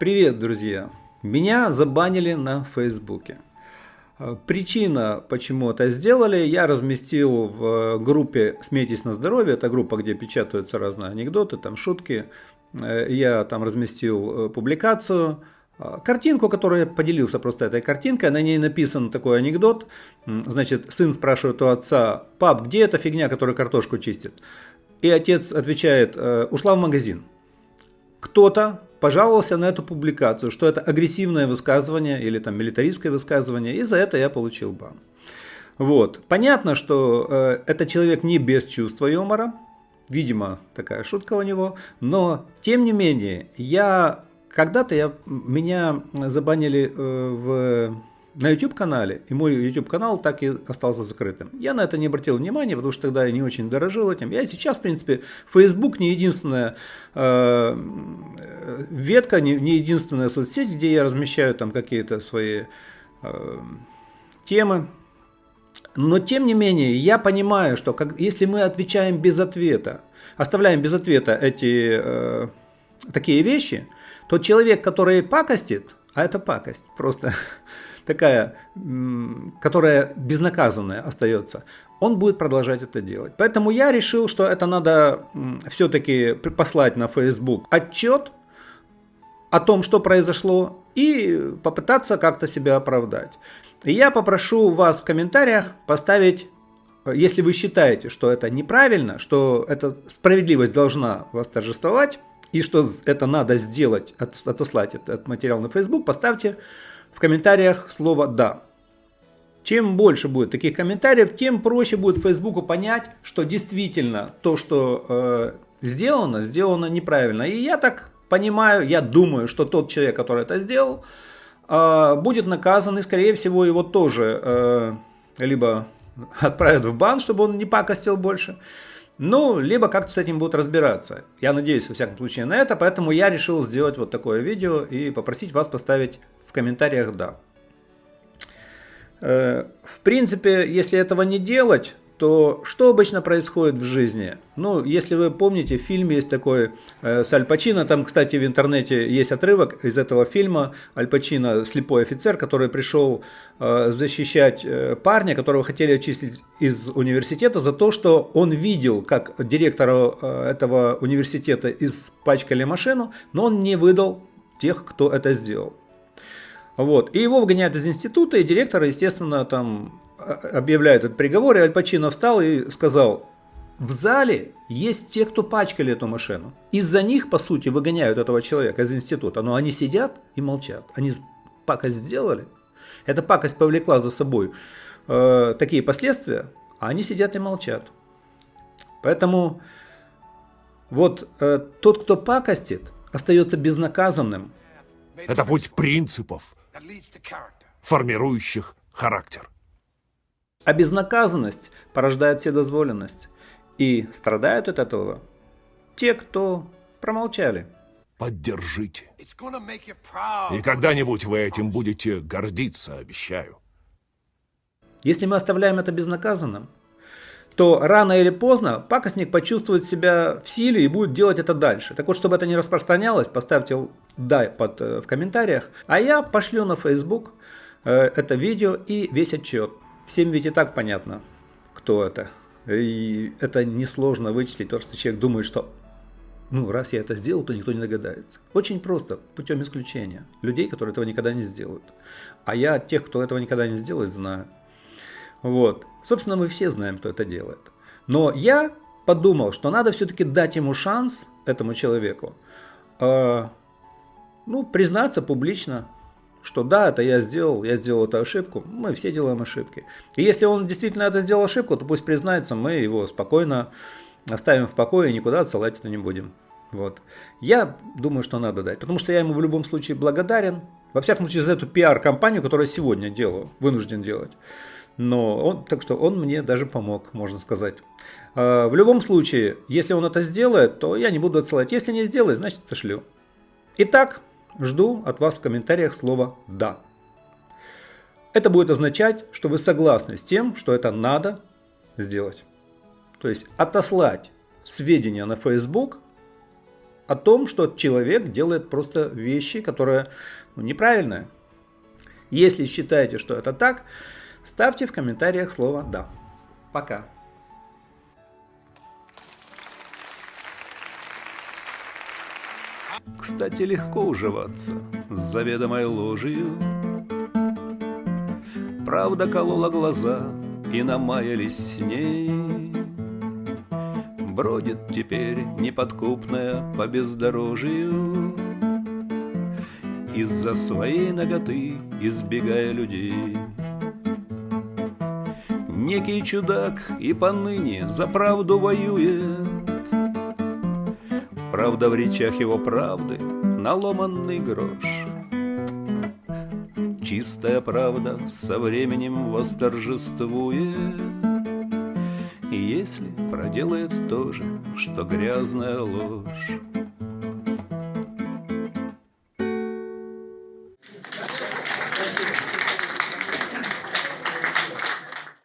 Привет, друзья! Меня забанили на Фейсбуке. Э, причина, почему это сделали, я разместил в группе «Смейтесь на здоровье». Это группа, где печатаются разные анекдоты, там шутки. Э, я там разместил э, публикацию, картинку, которую я поделился просто этой картинкой. На ней написан такой анекдот. Значит, сын спрашивает у отца, пап, где эта фигня, которая картошку чистит? И отец отвечает, ушла в магазин. Кто-то пожаловался на эту публикацию, что это агрессивное высказывание или там милитаристское высказывание, и за это я получил бан. Вот. Понятно, что э, это человек не без чувства юмора, видимо, такая шутка у него, но тем не менее, я когда-то я, меня забанили э, в на YouTube-канале, и мой YouTube-канал так и остался закрытым. Я на это не обратил внимания, потому что тогда я не очень дорожил этим. Я сейчас, в принципе, Facebook не единственная э, ветка, не, не единственная соцсеть, где я размещаю там какие-то свои э, темы. Но, тем не менее, я понимаю, что как, если мы отвечаем без ответа, оставляем без ответа эти э, такие вещи, то человек, который пакостит, а это пакость, просто такая, которая безнаказанная остается, он будет продолжать это делать. Поэтому я решил, что это надо все-таки послать на Facebook отчет о том, что произошло, и попытаться как-то себя оправдать. И я попрошу вас в комментариях поставить, если вы считаете, что это неправильно, что эта справедливость должна восторжествовать, и что это надо сделать, отослать этот материал на Facebook, поставьте в комментариях слово «да». Чем больше будет таких комментариев, тем проще будет Фейсбуку понять, что действительно то, что э, сделано, сделано неправильно. И я так понимаю, я думаю, что тот человек, который это сделал, э, будет наказан, и скорее всего его тоже э, либо отправят в бан, чтобы он не пакостил больше, ну, либо как-то с этим будут разбираться. Я надеюсь, во всяком случае, на это, поэтому я решил сделать вот такое видео и попросить вас поставить в комментариях «да». Э, в принципе, если этого не делать, то что обычно происходит в жизни? Ну, если вы помните, в фильме есть такой э, с Аль Пачино, там, кстати, в интернете есть отрывок из этого фильма. Аль Пачино, слепой офицер, который пришел э, защищать э, парня, которого хотели очистить из университета за то, что он видел, как директору э, этого университета испачкали машину, но он не выдал тех, кто это сделал. Вот. И его выгоняют из института, и директор, естественно, там а, объявляет этот приговор, и Аль Пачино встал и сказал, в зале есть те, кто пачкали эту машину. Из-за них, по сути, выгоняют этого человека из института. Но они сидят и молчат. Они пакость сделали. Эта пакость повлекла за собой э, такие последствия, а они сидят и молчат. Поэтому вот э, тот, кто пакостит, остается безнаказанным. Это путь принципов, формирующих характер. А безнаказанность порождает вседозволенность. И страдают от этого те, кто промолчали. Поддержите. И когда-нибудь вы этим будете гордиться, обещаю. Если мы оставляем это безнаказанным, то рано или поздно пакостник почувствует себя в силе и будет делать это дальше. Так вот, чтобы это не распространялось, поставьте «да» под, э, в комментариях, а я пошлю на Facebook э, это видео и весь отчет. Всем ведь и так понятно, кто это. И это несложно вычислить, потому что человек думает, что ну, раз я это сделал, то никто не догадается. Очень просто, путем исключения. Людей, которые этого никогда не сделают. А я тех, кто этого никогда не сделает, знаю. Вот. Собственно, мы все знаем, кто это делает. Но я подумал, что надо все-таки дать ему шанс, этому человеку, э, ну, признаться публично, что да, это я сделал, я сделал эту ошибку, мы все делаем ошибки. И если он действительно это сделал ошибку, то пусть признается, мы его спокойно оставим в покое и никуда отсылать это не будем. Вот. Я думаю, что надо дать, потому что я ему в любом случае благодарен, во всяком случае за эту пиар-компанию, которую я сегодня делаю, вынужден делать. Но он, так что он мне даже помог, можно сказать. А, в любом случае, если он это сделает, то я не буду отсылать. Если не сделает, значит отошлю. Итак, жду от вас в комментариях слово «да». Это будет означать, что вы согласны с тем, что это надо сделать. То есть отослать сведения на Facebook о том, что человек делает просто вещи, которые ну, неправильные. Если считаете, что это так, ставьте в комментариях слово «да». Пока. Кстати, легко уживаться с заведомой ложью. Правда колола глаза и намаялись с ней. Бродит теперь неподкупная по бездорожью Из-за своей ноготы избегая людей. Некий чудак и поныне за правду воюет, Правда в речах его правды наломанный грош. Чистая правда со временем восторжествует, если проделает то же, что грязная ложь.